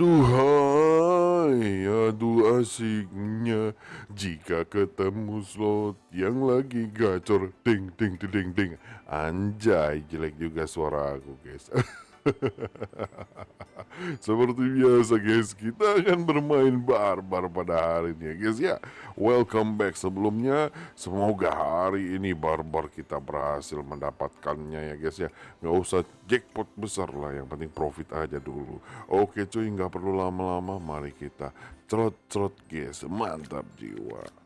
Aduhai, aduh asiknya jika ketemu slot yang lagi gacor ding ding ding ding. Anjay, jelek juga suara aku, guys. Seperti biasa guys, kita akan bermain barbar pada hari ini ya guys ya. Welcome back sebelumnya, semoga hari ini barbar kita berhasil mendapatkannya ya guys ya. Nggak usah jackpot besar lah, yang penting profit aja dulu. Oke cuy, nggak perlu lama-lama, mari kita cerot-cerot guys, mantap jiwa.